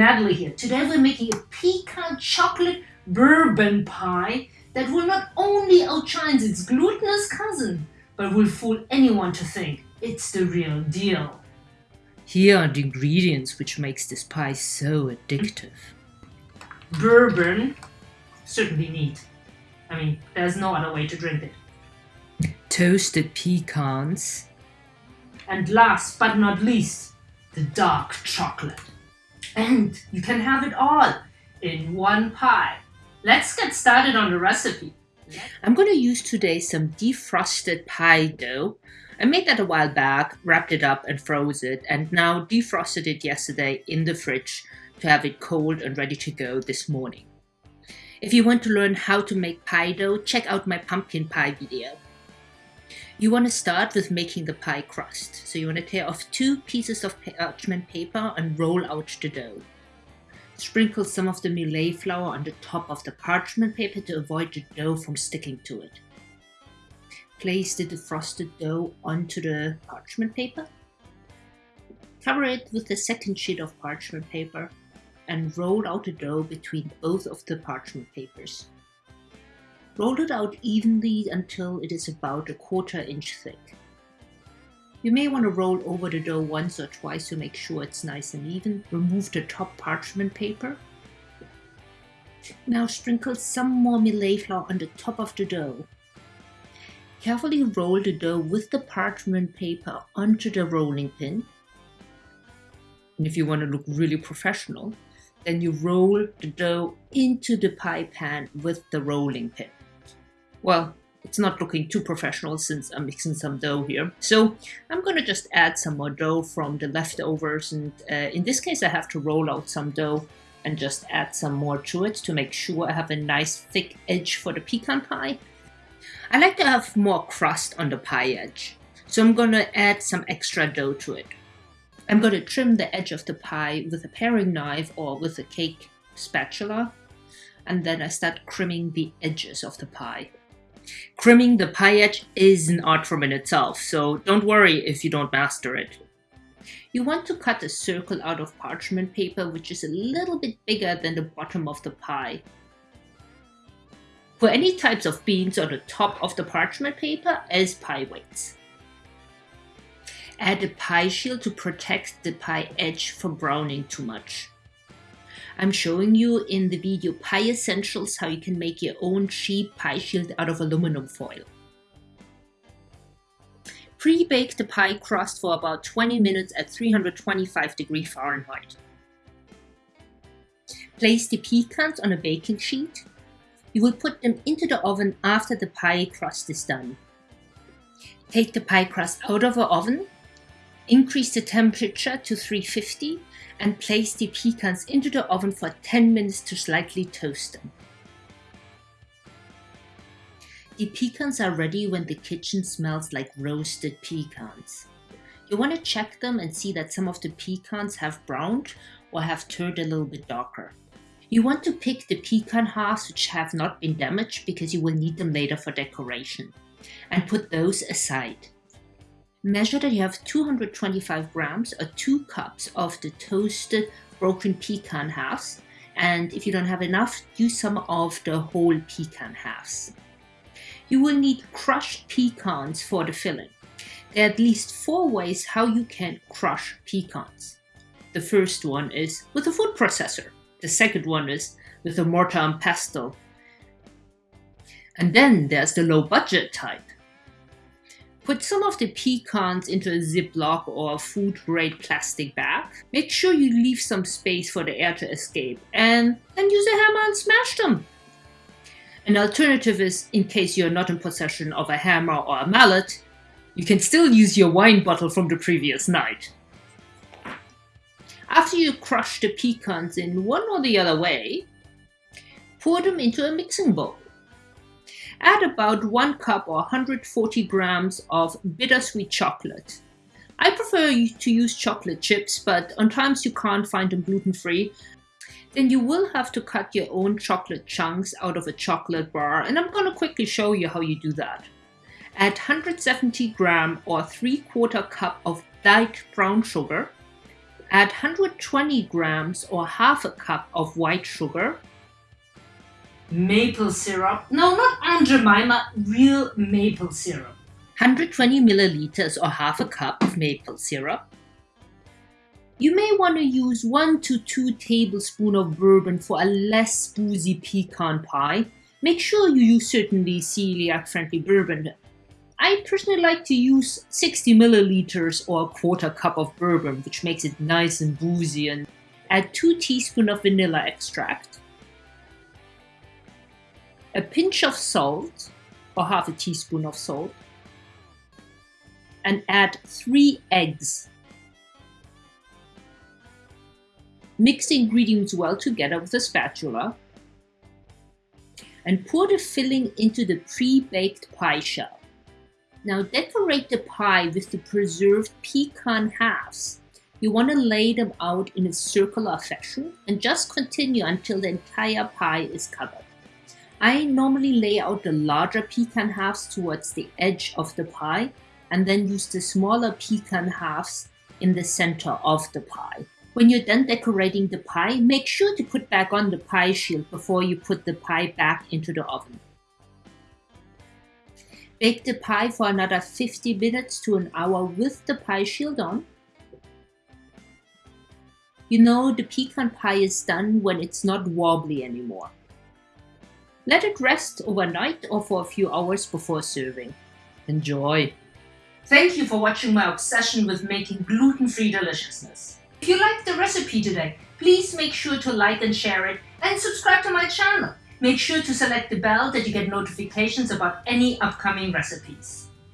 Natalie here. Today we're making a pecan chocolate bourbon pie that will not only outshine its glutinous cousin, but will fool anyone to think it's the real deal. Here are the ingredients which makes this pie so addictive. Bourbon, certainly neat. I mean, there's no other way to drink it. Toasted pecans. And last but not least, the dark chocolate. And you can have it all in one pie. Let's get started on the recipe. I'm going to use today some defrosted pie dough. I made that a while back, wrapped it up and froze it, and now defrosted it yesterday in the fridge to have it cold and ready to go this morning. If you want to learn how to make pie dough, check out my pumpkin pie video. You want to start with making the pie crust. So you want to tear off two pieces of parchment paper and roll out the dough. Sprinkle some of the millet flour on the top of the parchment paper to avoid the dough from sticking to it. Place the defrosted dough onto the parchment paper. Cover it with the second sheet of parchment paper and roll out the dough between both of the parchment papers. Roll it out evenly until it is about a quarter inch thick. You may want to roll over the dough once or twice to make sure it's nice and even. Remove the top parchment paper. Now sprinkle some more millet flour on the top of the dough. Carefully roll the dough with the parchment paper onto the rolling pin. And if you want to look really professional, then you roll the dough into the pie pan with the rolling pin. Well, it's not looking too professional since I'm mixing some dough here. So I'm going to just add some more dough from the leftovers. And uh, in this case, I have to roll out some dough and just add some more to it to make sure I have a nice thick edge for the pecan pie. I like to have more crust on the pie edge. So I'm going to add some extra dough to it. I'm going to trim the edge of the pie with a paring knife or with a cake spatula. And then I start crimming the edges of the pie. Crimming the pie edge is an art form in itself, so don't worry if you don't master it. You want to cut a circle out of parchment paper which is a little bit bigger than the bottom of the pie. Put any types of beans on the top of the parchment paper as pie weights. Add a pie shield to protect the pie edge from browning too much. I'm showing you in the video Pie Essentials how you can make your own cheap pie shield out of aluminum foil. Pre-bake the pie crust for about 20 minutes at 325 degree Fahrenheit. Place the pecans on a baking sheet. You will put them into the oven after the pie crust is done. Take the pie crust out of the oven Increase the temperature to 350 and place the pecans into the oven for 10 minutes to slightly toast them. The pecans are ready when the kitchen smells like roasted pecans. You want to check them and see that some of the pecans have browned or have turned a little bit darker. You want to pick the pecan halves which have not been damaged because you will need them later for decoration and put those aside. Measure that you have 225 grams or 2 cups of the toasted broken pecan halves. And if you don't have enough, use some of the whole pecan halves. You will need crushed pecans for the filling. There are at least four ways how you can crush pecans. The first one is with a food processor. The second one is with a mortar and pestle. And then there's the low budget type. Put some of the pecans into a Ziploc or food-grade plastic bag. Make sure you leave some space for the air to escape and then use a hammer and smash them. An alternative is, in case you're not in possession of a hammer or a mallet, you can still use your wine bottle from the previous night. After you crush the pecans in one or the other way, pour them into a mixing bowl. Add about 1 cup or 140 grams of bittersweet chocolate. I prefer to use chocolate chips, but on times you can't find them gluten-free, then you will have to cut your own chocolate chunks out of a chocolate bar, and I'm going to quickly show you how you do that. Add 170 gram or 3 quarter cup of light brown sugar, Add 120 grams or half a cup of white sugar, Maple syrup. No, not Aunt Jemima, real maple syrup. 120 milliliters or half a cup of maple syrup. You may want to use 1 to 2 tablespoons of bourbon for a less boozy pecan pie. Make sure you use certainly celiac friendly bourbon. I personally like to use 60 milliliters or a quarter cup of bourbon, which makes it nice and boozy, and add 2 teaspoons of vanilla extract, a pinch of salt, or half a teaspoon of salt, and add 3 eggs. Mix the ingredients well together with a spatula and pour the filling into the pre-baked pie shell. Now decorate the pie with the preserved pecan halves. You want to lay them out in a circular fashion and just continue until the entire pie is covered. I normally lay out the larger pecan halves towards the edge of the pie and then use the smaller pecan halves in the center of the pie. When you're done decorating the pie, make sure to put back on the pie shield before you put the pie back into the oven. Bake the pie for another 50 minutes to an hour with the pie shield on. You know the pecan pie is done when it's not wobbly anymore. Let it rest overnight or for a few hours before serving. Enjoy! Thank you for watching my obsession with making gluten-free deliciousness. If you liked the recipe today, please make sure to like and share it and subscribe to my channel. Make sure to select the bell that you get notifications about any upcoming recipes.